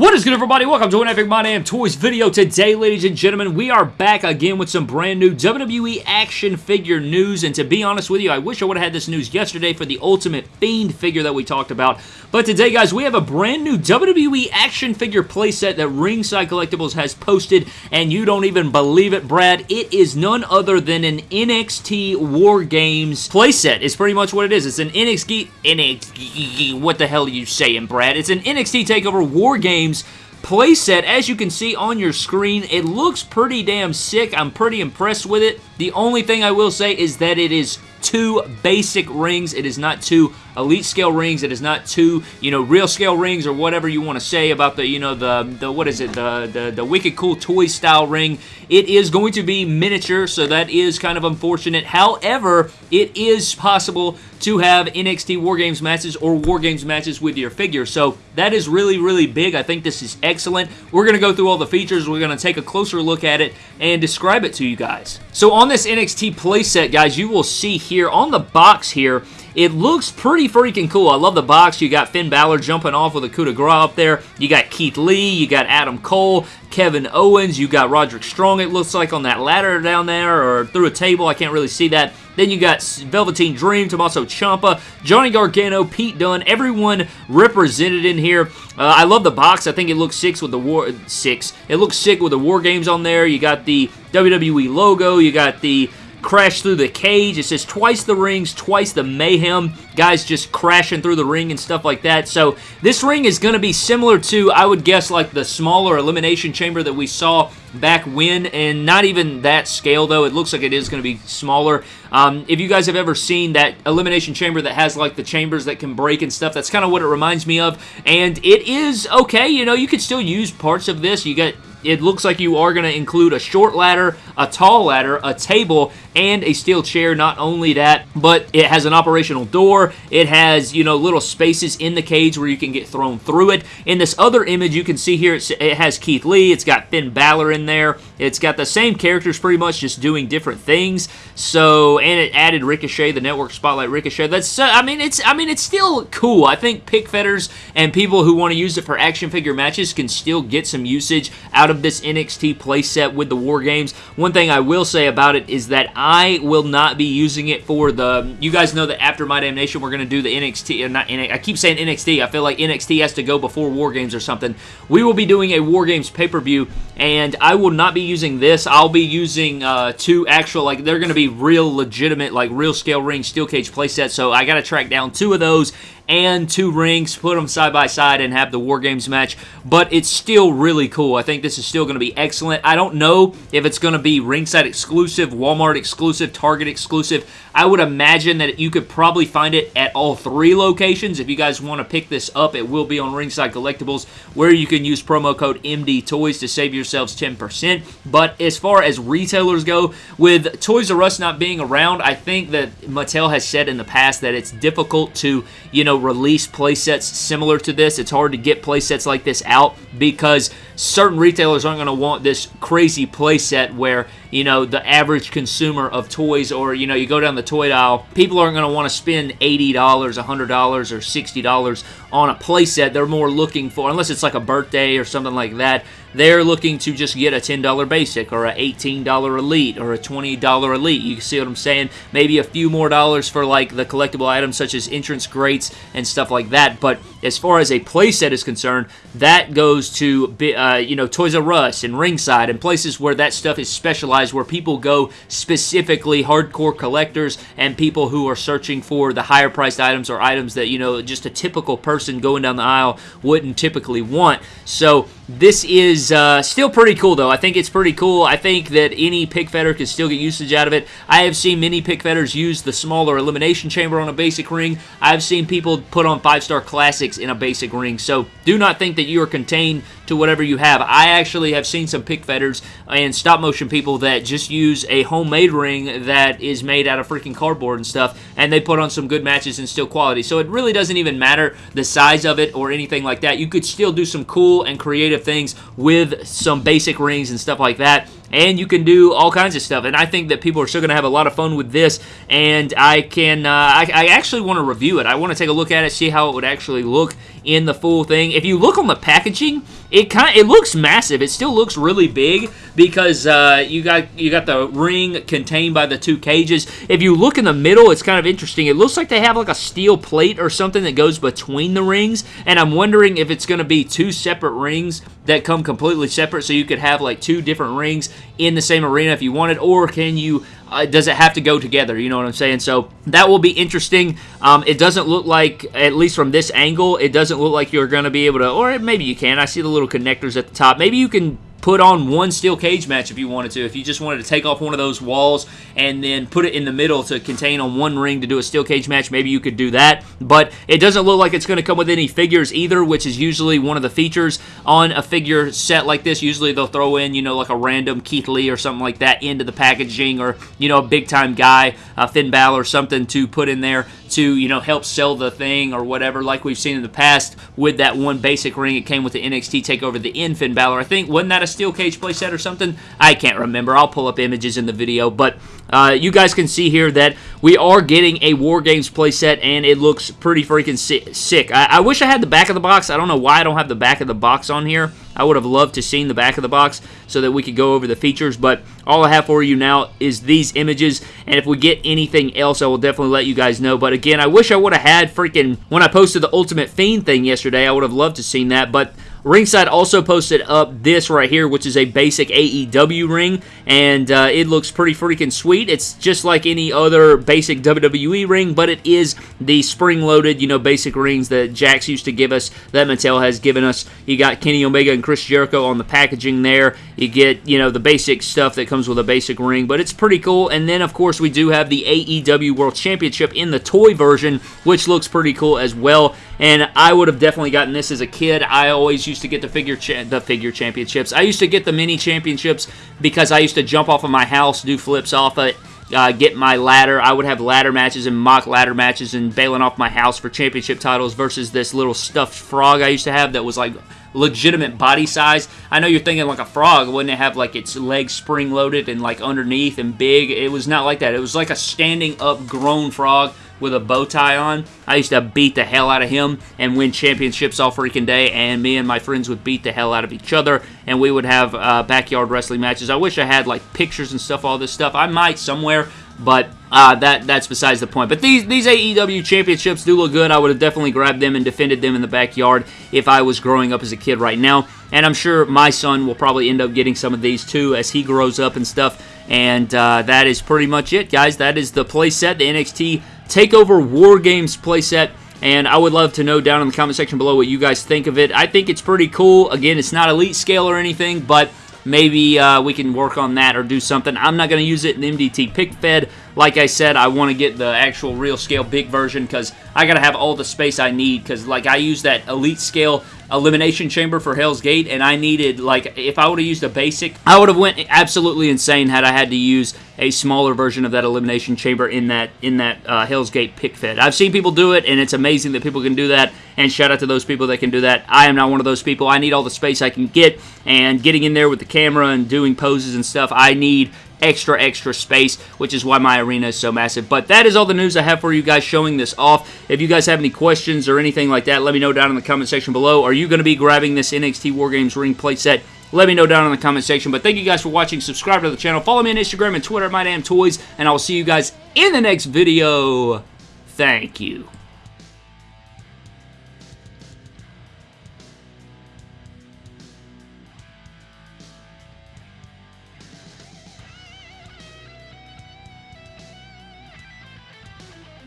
What is good everybody? Welcome to an Epic My Damn Toys video. Today, ladies and gentlemen, we are back again with some brand new WWE action figure news. And to be honest with you, I wish I would have had this news yesterday for the Ultimate Fiend figure that we talked about. But today, guys, we have a brand new WWE action figure playset that Ringside Collectibles has posted. And you don't even believe it, Brad. It is none other than an NXT War Games playset. It's pretty much what it is. It's an NXT... NXT... What the hell are you saying, Brad? It's an NXT TakeOver War Games playset. As you can see on your screen, it looks pretty damn sick. I'm pretty impressed with it. The only thing I will say is that it is two basic rings. It is not two elite scale rings. It is not two, you know, real scale rings or whatever you want to say about the, you know, the, the what is it, the, the, the Wicked Cool Toy style ring. It is going to be miniature, so that is kind of unfortunate. However, it is possible to have NXT War Games matches or War Games matches with your figure. So that is really, really big. I think this is excellent. We're going to go through all the features. We're going to take a closer look at it and describe it to you guys. So on this NXT playset, guys, you will see here on the box here, it looks pretty freaking cool. I love the box. You got Finn Balor jumping off with a coup de grace up there. You got Keith Lee. You got Adam Cole. Kevin Owens. You got Roderick Strong, it looks like, on that ladder down there or through a table. I can't really see that. Then you got Velveteen Dream, Tommaso Ciampa, Johnny Gargano, Pete Dunne, everyone represented in here. Uh, I love the box. I think it looks six with the war six. It looks sick with the War Games on there. You got the WWE logo. You got the crash through the cage. It says twice the rings, twice the mayhem. Guys just crashing through the ring and stuff like that. So this ring is going to be similar to, I would guess, like the smaller Elimination Chamber that we saw back when, and not even that scale, though. It looks like it is going to be smaller. Um, if you guys have ever seen that Elimination Chamber that has, like, the chambers that can break and stuff, that's kind of what it reminds me of. And it is okay. You know, you could still use parts of this. You got it looks like you are going to include a short ladder, a tall ladder, a table, and a steel chair. Not only that, but it has an operational door. It has, you know, little spaces in the cage where you can get thrown through it. In this other image, you can see here it has Keith Lee. It's got Finn Balor in there. It's got the same characters pretty much, just doing different things. So, and it added Ricochet, the network spotlight Ricochet. That's, uh, I mean, it's, I mean, it's still cool. I think pick fetters and people who want to use it for action figure matches can still get some usage out out of this NXT playset with the War Games. One thing I will say about it is that I will not be using it for the... You guys know that after My Damnation, we're going to do the NXT... Uh, not, I keep saying NXT. I feel like NXT has to go before War Games or something. We will be doing a War Games pay-per-view, and I will not be using this. I'll be using uh, two actual... Like, they're going to be real legitimate, like, real scale ring steel cage playsets, so I got to track down two of those and two rings, put them side by side and have the War Games match, but it's still really cool. I think this is still going to be excellent. I don't know if it's going to be ringside exclusive, Walmart exclusive, Target exclusive. I would imagine that you could probably find it at all three locations. If you guys want to pick this up, it will be on Ringside Collectibles, where you can use promo code MD Toys to save yourselves 10%. But as far as retailers go, with Toys R Us not being around, I think that Mattel has said in the past that it's difficult to, you know, release playsets similar to this. It's hard to get playsets like this out because certain retailers aren't going to want this crazy playset where, you know, the average consumer of toys or, you know, you go down the toy aisle, people aren't going to want to spend $80, $100, or $60 on a playset. They're more looking for, unless it's like a birthday or something like that, they're looking to just get a $10 basic or a $18 elite or a $20 elite. You see what I'm saying? Maybe a few more dollars for like the collectible items such as entrance grates and stuff like that. But as far as a playset is concerned, that goes to, uh, you know, Toys R Us and Ringside and places where that stuff is specialized, where people go specifically hardcore collectors and people who are searching for the higher priced items or items that, you know, just a typical person going down the aisle wouldn't typically want. So this is uh, still pretty cool, though. I think it's pretty cool. I think that any pick fetter can still get usage out of it. I have seen many pick fetters use the smaller elimination chamber on a basic ring. I've seen people put on five-star classics in a basic ring. So do not think that you are contained to whatever you have. I actually have seen some pick fetters and stop motion people that just use a homemade ring that is made out of freaking cardboard and stuff, and they put on some good matches and still quality. So it really doesn't even matter the size of it or anything like that. You could still do some cool and creative things with some basic rings and stuff like that and you can do all kinds of stuff. And I think that people are still going to have a lot of fun with this. And I can, uh, I, I, actually want to review it. I want to take a look at it, see how it would actually look in the full thing. If you look on the packaging, it kind it looks massive. It still looks really big because uh, you got you got the ring contained by the two cages. If you look in the middle, it's kind of interesting. It looks like they have like a steel plate or something that goes between the rings, and I'm wondering if it's going to be two separate rings that come completely separate, so you could have like two different rings in the same arena if you wanted, or can you uh, does it have to go together? You know what I'm saying? So that will be interesting. Um, it doesn't look like, at least from this angle, it doesn't look like you're going to be able to, or maybe you can. I see the little connectors at the top. Maybe you can put on one steel cage match if you wanted to. If you just wanted to take off one of those walls and then put it in the middle to contain on one ring to do a steel cage match, maybe you could do that. But it doesn't look like it's going to come with any figures either, which is usually one of the features on a figure set like this. Usually they'll throw in, you know, like a random Keith Lee or something like that into the packaging or, you know, a big time guy, uh, Finn Balor or something to put in there to, you know, help sell the thing or whatever, like we've seen in the past with that one basic ring. It came with the NXT TakeOver the in Finn Balor. I think, wasn't that a steel cage playset or something? I can't remember. I'll pull up images in the video, but uh, you guys can see here that we are getting a War Games playset, and it looks pretty freaking sick. I, I wish I had the back of the box. I don't know why I don't have the back of the box on here. I would have loved to seen the back of the box so that we could go over the features, but all I have for you now is these images, and if we get anything else, I will definitely let you guys know. But again, I wish I would have had freaking, when I posted the Ultimate Fiend thing yesterday, I would have loved to seen that, but Ringside also posted up this right here, which is a basic AEW ring, and uh, it looks pretty freaking sweet. It's just like any other basic WWE ring, but it is the spring-loaded, you know, basic rings that Jakks used to give us, that Mattel has given us. You got Kenny Omega and Chris Jericho on the packaging there. You get, you know, the basic stuff that comes with a basic ring, but it's pretty cool. And then, of course, we do have the AEW World Championship in the toy version, which looks pretty cool as well. And I would have definitely gotten this as a kid. I always used to get the figure the figure championships. I used to get the mini championships because I used to jump off of my house, do flips off it, uh, get my ladder. I would have ladder matches and mock ladder matches and bailing off my house for championship titles versus this little stuffed frog I used to have that was like legitimate body size. I know you're thinking like a frog. Wouldn't it have like its legs spring loaded and like underneath and big? It was not like that. It was like a standing up grown frog with a bow tie on. I used to beat the hell out of him and win championships all freaking day, and me and my friends would beat the hell out of each other, and we would have uh, backyard wrestling matches. I wish I had like pictures and stuff, all this stuff. I might somewhere, but uh, that that's besides the point. But these these AEW championships do look good. I would have definitely grabbed them and defended them in the backyard if I was growing up as a kid right now. And I'm sure my son will probably end up getting some of these too as he grows up and stuff. And uh, that is pretty much it, guys. That is the playset, the NXT TakeOver War Games playset. And I would love to know down in the comment section below what you guys think of it. I think it's pretty cool. Again, it's not elite scale or anything, but maybe uh, we can work on that or do something. I'm not going to use it in MDT Pick Fed. Like I said, I want to get the actual real scale big version because I got to have all the space I need because like I use that elite scale elimination chamber for Hell's Gate and I needed like if I would have used a basic I would have went absolutely insane had I had to use a smaller version of that elimination chamber in that in that uh, Hell's Gate pick fed. I've seen people do it and it's amazing that people can do that and shout out to those people that can do that. I am not one of those people. I need all the space I can get and getting in there with the camera and doing poses and stuff I need extra, extra space, which is why my arena is so massive. But that is all the news I have for you guys showing this off. If you guys have any questions or anything like that, let me know down in the comment section below. Are you going to be grabbing this NXT War Games ring playset? Let me know down in the comment section. But thank you guys for watching. Subscribe to the channel. Follow me on Instagram and Twitter at MyDamnToys. And I will see you guys in the next video. Thank you.